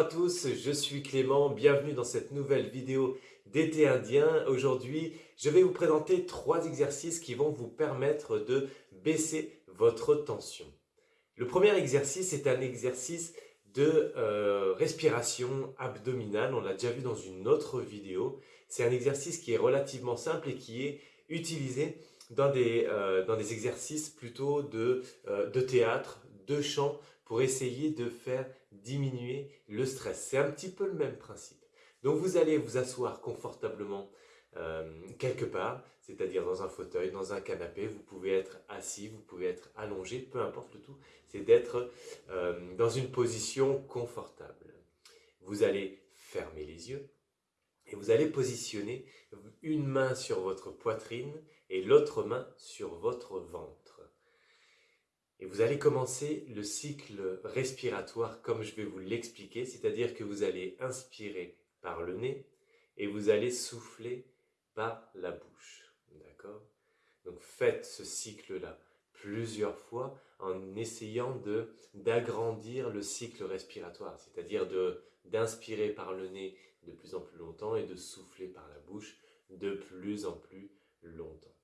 tous, je suis Clément, bienvenue dans cette nouvelle vidéo d'été indien. Aujourd'hui, je vais vous présenter trois exercices qui vont vous permettre de baisser votre tension. Le premier exercice est un exercice de euh, respiration abdominale, on l'a déjà vu dans une autre vidéo. C'est un exercice qui est relativement simple et qui est utilisé dans des, euh, dans des exercices plutôt euh, de théâtre, de chant, pour essayer de faire diminuer le stress. C'est un petit peu le même principe. Donc vous allez vous asseoir confortablement euh, quelque part, c'est-à-dire dans un fauteuil, dans un canapé, vous pouvez être assis, vous pouvez être allongé, peu importe le tout, c'est d'être euh, dans une position confortable. Vous allez fermer les yeux et vous allez positionner une main sur votre poitrine et l'autre main sur votre ventre. Et vous allez commencer le cycle respiratoire comme je vais vous l'expliquer, c'est-à-dire que vous allez inspirer par le nez et vous allez souffler par la bouche. D'accord? Donc faites ce cycle-là plusieurs fois en essayant d'agrandir le cycle respiratoire, c'est-à-dire d'inspirer par le nez de plus en plus longtemps et de souffler par la bouche de plus en plus longtemps.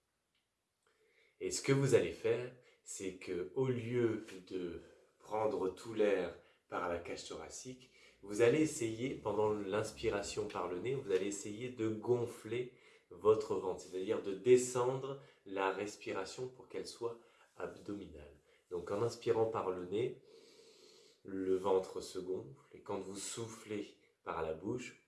Et ce que vous allez faire, c'est que au lieu de prendre tout l'air par la cage thoracique, vous allez essayer, pendant l'inspiration par le nez, vous allez essayer de gonfler votre ventre, c'est-à-dire de descendre la respiration pour qu'elle soit abdominale. Donc en inspirant par le nez, le ventre se gonfle et quand vous soufflez par la bouche,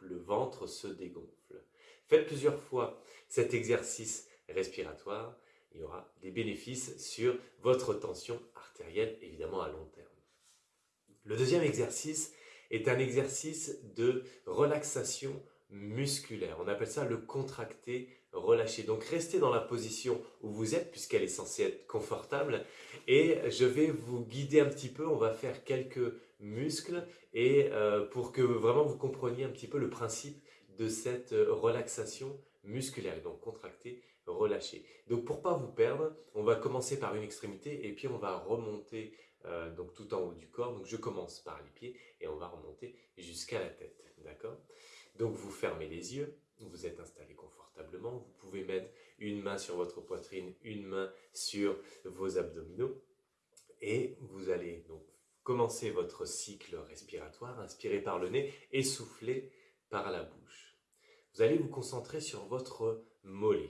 le ventre se dégonfle. Faites plusieurs fois cet exercice respiratoire il y aura des bénéfices sur votre tension artérielle, évidemment à long terme. Le deuxième exercice est un exercice de relaxation musculaire. On appelle ça le contracté relâché. Donc restez dans la position où vous êtes puisqu'elle est censée être confortable et je vais vous guider un petit peu. On va faire quelques muscles et euh, pour que vraiment vous compreniez un petit peu le principe de cette relaxation musculaire. Donc contracté relâcher. Donc pour pas vous perdre, on va commencer par une extrémité et puis on va remonter euh, donc tout en haut du corps. Donc je commence par les pieds et on va remonter jusqu'à la tête. D'accord? Donc vous fermez les yeux, vous êtes installé confortablement. Vous pouvez mettre une main sur votre poitrine, une main sur vos abdominaux et vous allez donc commencer votre cycle respiratoire, inspirer par le nez et souffler par la bouche. Vous allez vous concentrer sur votre mollet.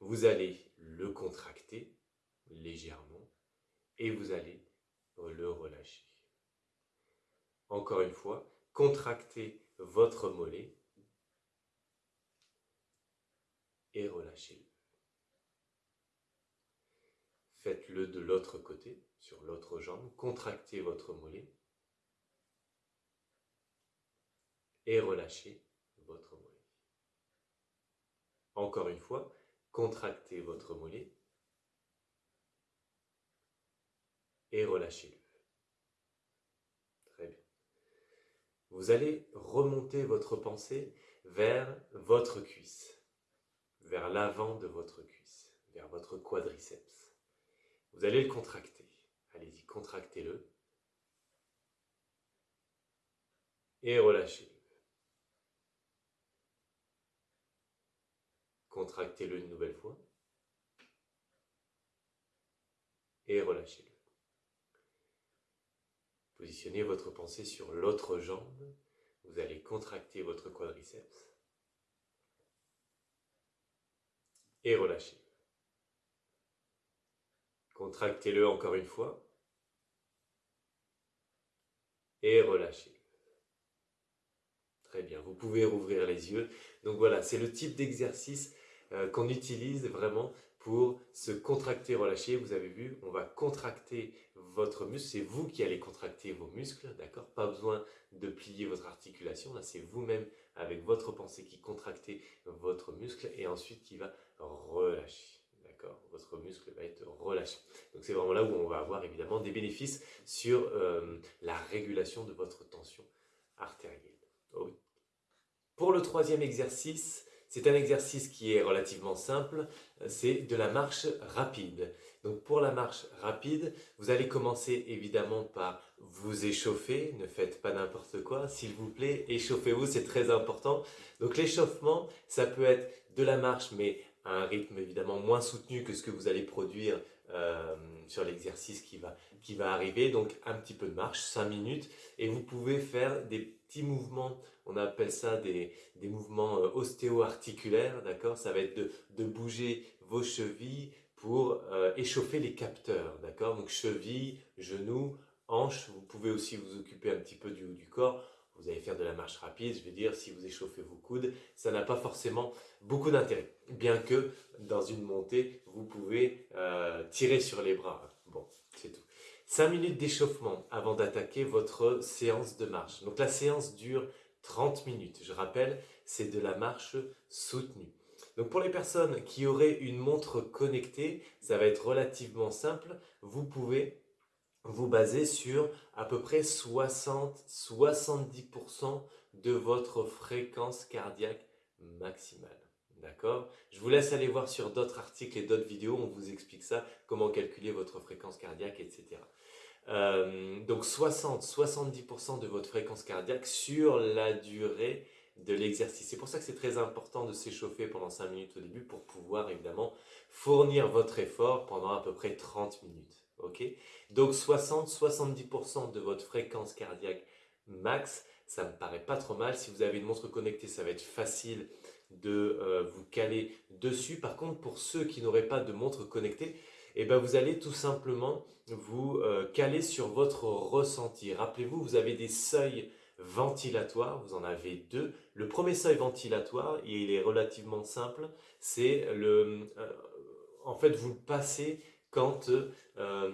Vous allez le contracter légèrement et vous allez le relâcher. Encore une fois, contractez votre mollet et relâchez-le. Faites-le de l'autre côté, sur l'autre jambe, contractez votre mollet et relâchez votre mollet. Encore une fois, contractez votre mollet et relâchez-le. Très bien. Vous allez remonter votre pensée vers votre cuisse, vers l'avant de votre cuisse, vers votre quadriceps. Vous allez le contracter. Allez-y, contractez-le et relâchez-le. Contractez-le une nouvelle fois. Et relâchez-le. Positionnez votre pensée sur l'autre jambe. Vous allez contracter votre quadriceps. Et relâchez-le. Contractez-le encore une fois. Et relâchez. Très bien, vous pouvez rouvrir les yeux. Donc voilà, c'est le type d'exercice euh, qu'on utilise vraiment pour se contracter, relâcher. Vous avez vu, on va contracter votre muscle. C'est vous qui allez contracter vos muscles, d'accord? Pas besoin de plier votre articulation. C'est vous-même avec votre pensée qui contractez votre muscle et ensuite qui va relâcher. D'accord? Votre muscle va être relâché. Donc c'est vraiment là où on va avoir évidemment des bénéfices sur euh, la régulation de votre tension artérielle. Pour le troisième exercice, C'est un exercice qui est relativement simple, c'est de la marche rapide. Donc pour la marche rapide, vous allez commencer évidemment par vous échauffer, ne faites pas n'importe quoi, s'il vous plaît, échauffez-vous, c'est très important. Donc l'échauffement, ça peut être de la marche, mais à un rythme évidemment moins soutenu que ce que vous allez produire euh, sur l'exercice qui va, qui va arriver. Donc un petit peu de marche, 5 minutes, et vous pouvez faire des petits mouvements, on appelle ça des, des mouvements euh, ostéo-articulaires, d'accord? Ça va être de, bouger vos chevilles, pour euh, échauffer les capteurs, d'accord? Donc cheville, genoux, hanches, vous pouvez aussi vous occuper un petit peu du haut du corps. Vous allez faire de la marche rapide, je veux dire, si vous échauffez vos coudes, ça n'a pas forcément beaucoup d'intérêt. Bien que dans une montée, vous pouvez euh, tirer sur les bras. Bon, c'est tout. 5 minutes d'échauffement avant d'attaquer votre séance de marche. Donc la séance dure 30 minutes. Je rappelle, c'est de la marche soutenue. Donc pour les personnes qui auraient une montre connectée, ça va être relativement simple. Vous pouvez vous baser sur à peu près 60-70% de votre fréquence cardiaque maximale. D'accord? Je vous laisse aller voir sur d'autres articles et d'autres vidéos, on vous explique ça, comment calculer votre fréquence cardiaque, etc. Euh, donc 60-70% de votre fréquence cardiaque sur la durée de l'exercice. C'est pour ça que c'est très important de s'échauffer pendant 5 minutes au début pour pouvoir évidemment fournir votre effort pendant à peu près 30 minutes. Donc 60-70% de votre fréquence cardiaque max, ça me paraît pas trop mal. Si vous avez une montre connectée, ça va être facile de euh, vous caler dessus. Par contre, pour ceux qui n'auraient pas de montre connectée, eh ben vous allez tout simplement vous euh, caler sur votre ressenti. Rappelez-vous, vous avez des seuils ventilatoire, vous en avez deux. Le premier seuil ventilatoire, il est relativement simple, c'est le... Euh, en fait, vous le passez quand euh,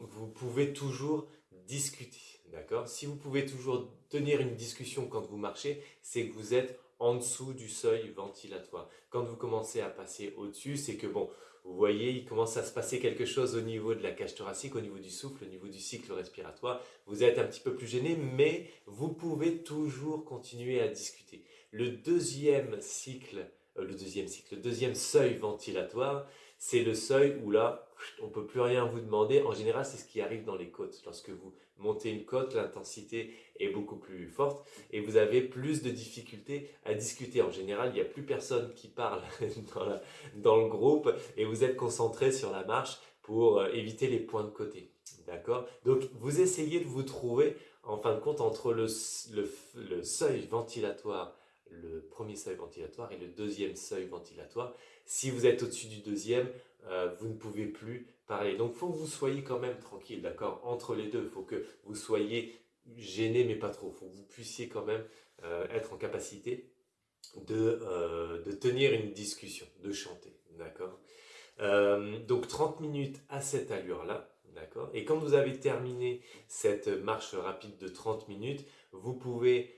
vous pouvez toujours discuter. D'accord? Si vous pouvez toujours tenir une discussion quand vous marchez, c'est que vous êtes en dessous du seuil ventilatoire. Quand vous commencez à passer au-dessus, c'est que bon, vous voyez, il commence à se passer quelque chose au niveau de la cage thoracique, au niveau du souffle, au niveau du cycle respiratoire. Vous êtes un petit peu plus gêné, mais vous pouvez toujours continuer à discuter. Le deuxième cycle, euh, le deuxième cycle, le deuxième seuil ventilatoire, c'est le seuil où là, on peut plus rien vous demander. En général, c'est ce qui arrive dans les côtes. Lorsque vous montez une côte, l'intensité est beaucoup plus forte et vous avez plus de difficultés à discuter. En général, il n'y a plus personne qui parle dans, le groupe et vous êtes concentré sur la marche pour euh, éviter les points de côté. D'accord? Donc, vous essayez de vous trouver, en fin de compte, entre le seuil ventilatoire le premier seuil ventilatoire et le deuxième seuil ventilatoire. Si vous êtes au-dessus du deuxième, euh, vous ne pouvez plus parler. Donc, il faut que vous soyez quand même tranquille, d'accord? Entre les deux, il faut que vous soyez gêné, mais pas trop. Il faut que vous puissiez quand même euh, être en capacité de, euh, de, tenir une discussion, de chanter, d'accord? Donc, 30 minutes à cette allure-là, d'accord? Et quand vous avez terminé cette marche rapide de 30 minutes, vous pouvez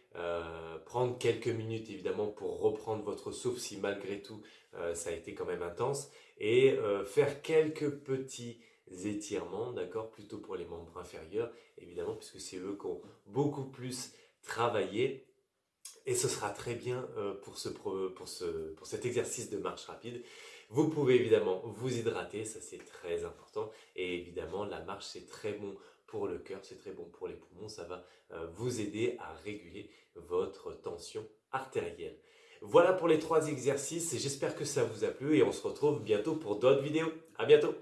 prendre quelques minutes évidemment pour reprendre votre souffle si malgré tout ça a été quand même intense et euh, faire quelques petits étirements, d'accord, plutôt pour les membres inférieurs, évidemment, puisque c'est eux qui ont beaucoup plus travaillé. Et ce sera très bien euh, pour, ce, pour, ce, pour cet exercice de marche rapide. Vous pouvez évidemment vous hydrater, ça c'est très important. Et évidemment, la marche c'est très bon pour le cœur, c'est très bon pour les poumons. Ça va euh, vous aider à réguler votre tension artérielle. Voilà pour les trois exercices, j'espère que ça vous a plu et on se retrouve bientôt pour d'autres vidéos. À bientôt